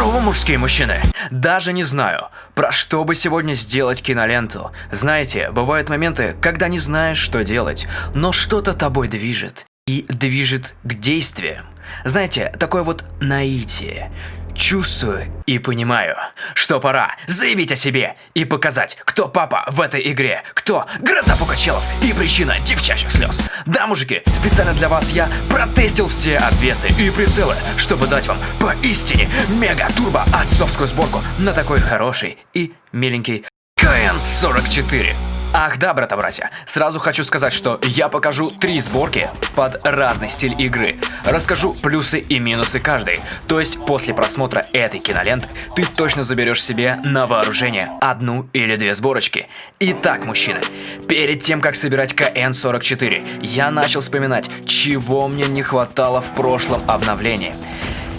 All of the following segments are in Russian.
Здорово, мужские мужчины! Даже не знаю, про что бы сегодня сделать киноленту. Знаете, бывают моменты, когда не знаешь, что делать, но что-то тобой движет. И движет к действиям. Знаете, такое вот наитие. Чувствую и понимаю, что пора заявить о себе и показать, кто папа в этой игре, кто гроза пукачелов и причина девчачьих слез. Да, мужики, специально для вас я протестил все обвесы и прицелы, чтобы дать вам поистине мега-турбо отцовскую сборку на такой хороший и миленький КН-44. Ах да, брата-братья, сразу хочу сказать, что я покажу три сборки под разный стиль игры. Расскажу плюсы и минусы каждой. То есть после просмотра этой киноленты ты точно заберешь себе на вооружение одну или две сборочки. Итак, мужчины, перед тем как собирать КН-44, я начал вспоминать, чего мне не хватало в прошлом обновлении.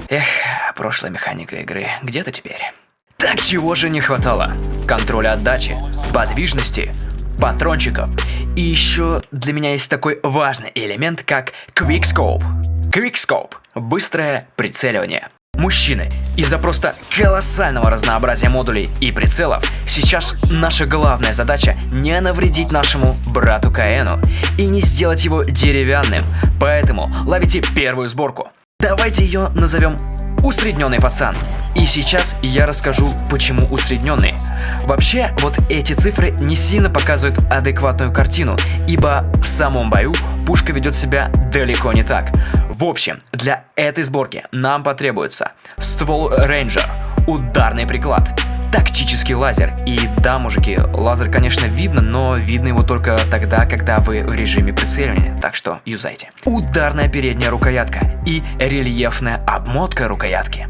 Эх, прошлая механика игры, где ты теперь? Так чего же не хватало? Контроля отдачи, подвижности, патрончиков. И еще для меня есть такой важный элемент, как Quickscope. Quickscope – быстрое прицеливание. Мужчины, из-за просто колоссального разнообразия модулей и прицелов, сейчас наша главная задача не навредить нашему брату Каэну и не сделать его деревянным, поэтому ловите первую сборку. Давайте ее назовем усредненный пацан. И сейчас я расскажу, почему усредненный. Вообще, вот эти цифры не сильно показывают адекватную картину, ибо в самом бою пушка ведет себя далеко не так. В общем, для этой сборки нам потребуется ствол рейнджер, ударный приклад, тактический лазер. И да, мужики, лазер, конечно, видно, но видно его только тогда, когда вы в режиме прицеливания, так что юзайте. Ударная передняя рукоятка и рельефная обмотка рукоятки.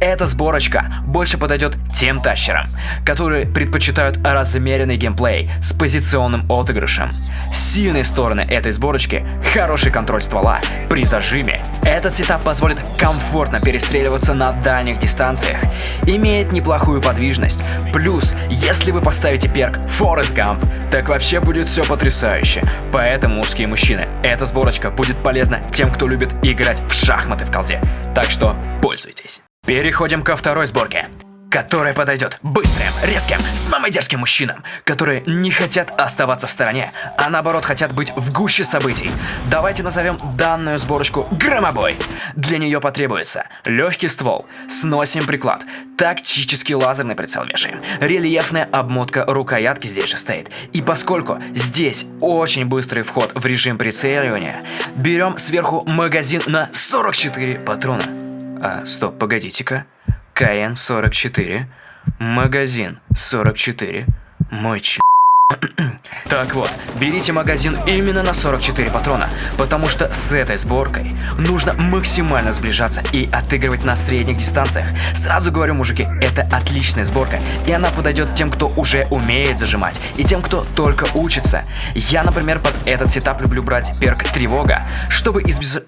Эта сборочка больше подойдет тем тащерам, которые предпочитают размеренный геймплей с позиционным отыгрышем. Сильные стороны этой сборочки – хороший контроль ствола при зажиме. Этот сетап позволит комфортно перестреливаться на дальних дистанциях, имеет неплохую подвижность возможность. Плюс, если вы поставите перк Forest Gump, так вообще будет все потрясающе. Поэтому, мужские мужчины, эта сборочка будет полезна тем, кто любит играть в шахматы в колде. Так что пользуйтесь. Переходим ко второй сборке которая подойдет быстрым, резким, самым дерзким мужчинам, которые не хотят оставаться в стороне, а наоборот хотят быть в гуще событий. Давайте назовем данную сборочку «Громобой». Для нее потребуется легкий ствол, сносим приклад, тактический лазерный прицел вешаем, рельефная обмотка рукоятки здесь же стоит. И поскольку здесь очень быстрый вход в режим прицеливания, берем сверху магазин на 44 патрона. А, стоп, погодите-ка. КН-44, магазин 44, мой ч... Так вот, берите магазин именно на 44 патрона, потому что с этой сборкой нужно максимально сближаться и отыгрывать на средних дистанциях. Сразу говорю, мужики, это отличная сборка, и она подойдет тем, кто уже умеет зажимать, и тем, кто только учится. Я, например, под этот сетап люблю брать перк Тревога, чтобы избежать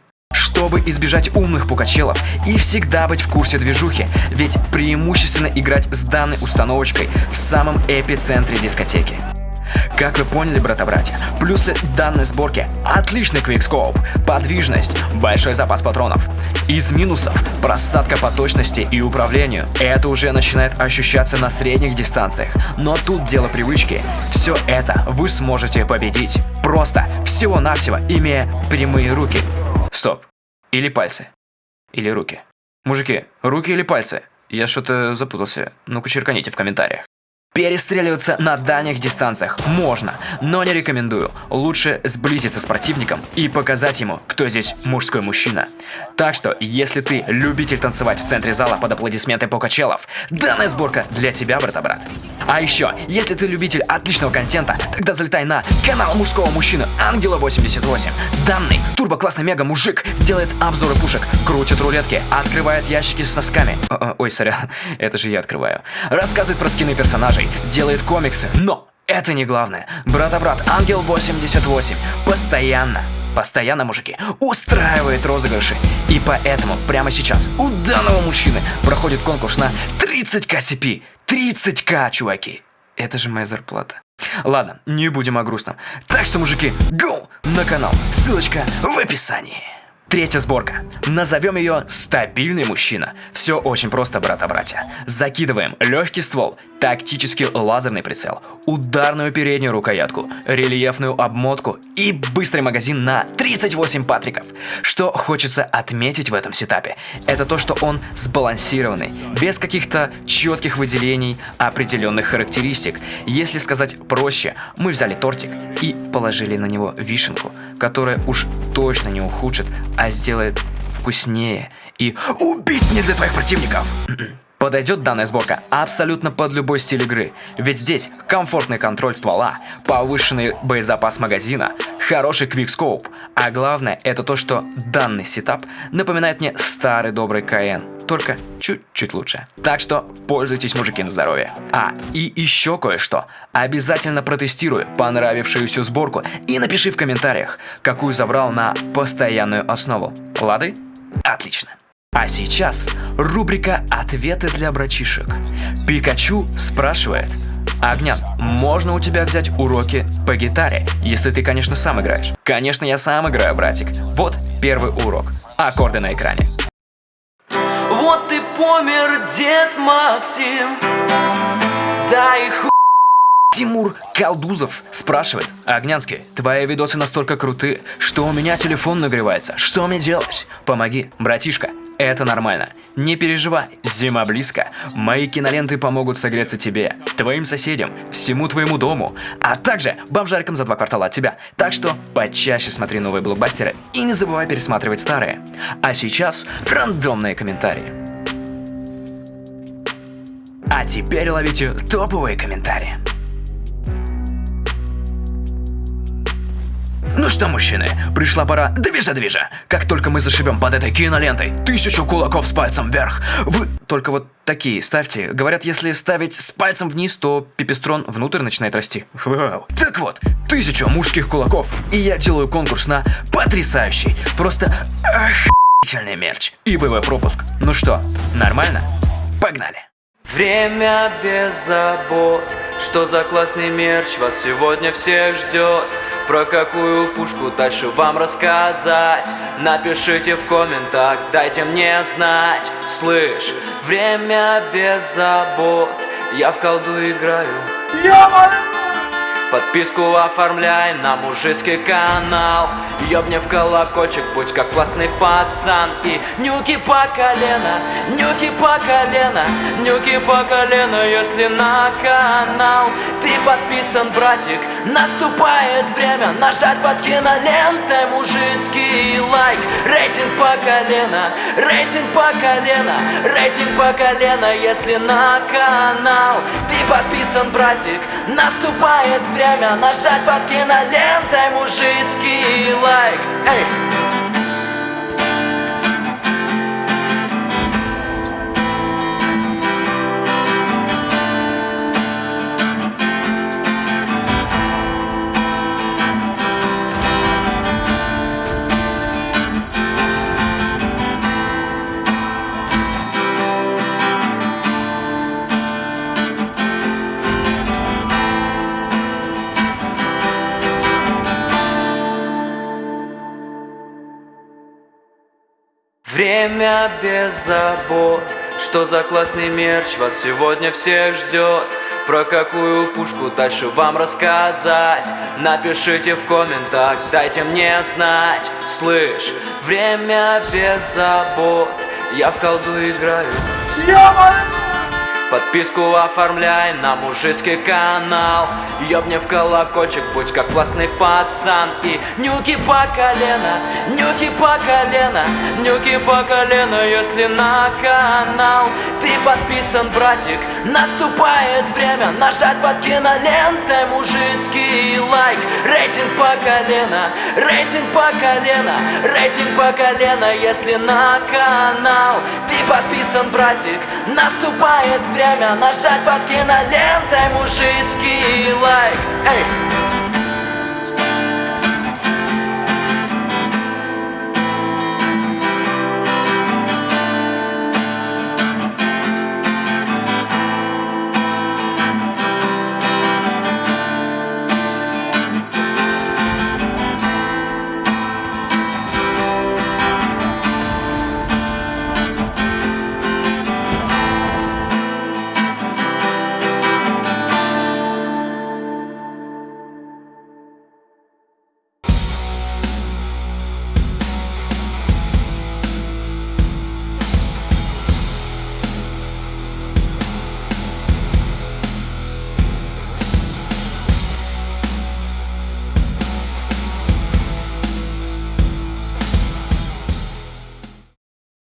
чтобы избежать умных пукачелов и всегда быть в курсе движухи, ведь преимущественно играть с данной установочкой в самом эпицентре дискотеки. Как вы поняли, брата-братья, плюсы данной сборки – отличный квикскоп, подвижность, большой запас патронов. Из минусов – просадка по точности и управлению. Это уже начинает ощущаться на средних дистанциях, но тут дело привычки. Все это вы сможете победить, просто всего-навсего имея прямые руки. Стоп, или пальцы. Или руки. Мужики, руки или пальцы? Я что-то запутался. Ну-ка черканите в комментариях. Перестреливаться на дальних дистанциях можно, но не рекомендую. Лучше сблизиться с противником и показать ему, кто здесь мужской мужчина. Так что, если ты любитель танцевать в центре зала под аплодисменты покачелов, данная сборка для тебя, брата-брат. А еще, если ты любитель отличного контента, тогда залетай на канал мужского мужчины Ангела 88. Данный турбо-классный мега-мужик делает обзоры пушек, крутит рулетки, открывает ящики с носками. О -о, ой, сорян, это же я открываю. Рассказывает про скины персонажей, делает комиксы, но это не главное. Брата-брат, Ангел 88 постоянно, постоянно, мужики, устраивает розыгрыши. И поэтому прямо сейчас у данного мужчины проходит конкурс на 30к CP. 30к, чуваки. Это же моя зарплата. Ладно, не будем о грустном. Так что, мужики, go на канал. Ссылочка в описании. Третья сборка. Назовем ее «Стабильный мужчина». Все очень просто, брата-братья. Закидываем легкий ствол, тактический лазерный прицел, ударную переднюю рукоятку, рельефную обмотку и быстрый магазин на 38 патриков. Что хочется отметить в этом сетапе, это то, что он сбалансированный, без каких-то четких выделений определенных характеристик. Если сказать проще, мы взяли тортик и положили на него вишенку, которая уж точно не ухудшит а сделает вкуснее и убийственнее для твоих противников. Подойдет данная сборка абсолютно под любой стиль игры, ведь здесь комфортный контроль ствола, повышенный боезапас магазина, хороший квикскоуп, а главное это то, что данный сетап напоминает мне старый добрый КН, только чуть-чуть лучше. Так что пользуйтесь, мужики, на здоровье. А, и еще кое-что. Обязательно протестируй понравившуюся сборку и напиши в комментариях, какую забрал на постоянную основу. Лады? Отлично. А сейчас рубрика «Ответы для братишек». Пикачу спрашивает, Огнян, можно у тебя взять уроки по гитаре, если ты, конечно, сам играешь? Конечно, я сам играю, братик. Вот первый урок. Аккорды на экране. Вот и помер дед Максим, да ху... Тимур Калдузов спрашивает, Огнянский, твои видосы настолько круты, что у меня телефон нагревается. Что мне делать? Помоги, братишка. Это нормально. Не переживай, зима близко. Мои киноленты помогут согреться тебе, твоим соседям, всему твоему дому, а также бомжарикам за два квартала от тебя. Так что почаще смотри новые блокбастеры и не забывай пересматривать старые. А сейчас рандомные комментарии. А теперь ловите топовые комментарии. Ну что, мужчины, пришла пора движа-движа. Как только мы зашибем под этой кинолентой тысячу кулаков с пальцем вверх, вы только вот такие ставьте. Говорят, если ставить с пальцем вниз, то пипестрон внутрь начинает расти. Вау. Так вот, тысячу мужских кулаков, и я делаю конкурс на потрясающий, просто охуительный мерч и БВ пропуск. Ну что, нормально? Погнали. Время без забот, что за классный мерч вас сегодня всех ждет. Про какую пушку дальше вам рассказать? Напишите в комментах, дайте мне знать. Слышь, время без забот. Я в колду играю. Подписку оформляй на мужицкий канал. Ёбни в колокольчик, будь как классный пацан. И нюки по колено, нюки по колено Нюки по колено, если на канал. Ты подписан, братик, наступает время Нажать под кинолентой мужицкий лайк. Рейтинг по колено, рейтинг по колено Рейтинг по колено, если на канал. Ты подписан, братик, наступает время нажать под кинолентой мужицкий лайк. Эй! Время без забот. Что за классный мерч вас сегодня всех ждет? Про какую пушку дальше вам рассказать? Напишите в комментах, дайте мне знать. Слышь, время без забот. Я в колду играю Подписку оформляй на мужицкий канал. Ёбни в колокольчик, будь как классный пацан. И нюки по колено, нюки по колено Нюки по колено, если на канал. Ты подписан, братик, наступает время Нажать под кинолентой мужицкий лайк. Рейтинг по колено, рейтинг по колено Рейтинг по колено, если на канал. Ты подписан, братик, наступает время Время нажать под кинолентой мужицкий лайк Эй!